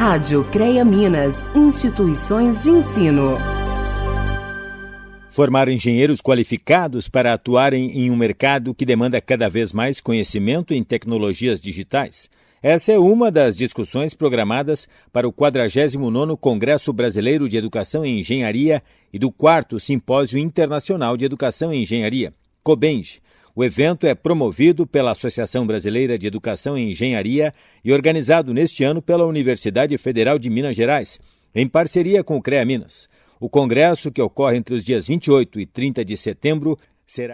Rádio CREA Minas, instituições de ensino. Formar engenheiros qualificados para atuarem em um mercado que demanda cada vez mais conhecimento em tecnologias digitais. Essa é uma das discussões programadas para o 49º Congresso Brasileiro de Educação em Engenharia e do 4 Simpósio Internacional de Educação em Engenharia, COBENG. O evento é promovido pela Associação Brasileira de Educação em Engenharia e organizado neste ano pela Universidade Federal de Minas Gerais, em parceria com o CREA Minas. O congresso, que ocorre entre os dias 28 e 30 de setembro, será